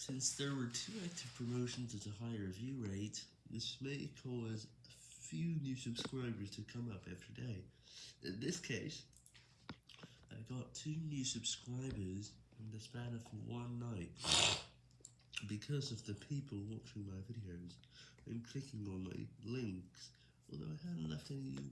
Since there were two active promotions at a higher view rate, this may cause a few new subscribers to come up every day. In this case, I got two new subscribers in the span of one night because of the people watching my videos and clicking on my links, although I hadn't left any.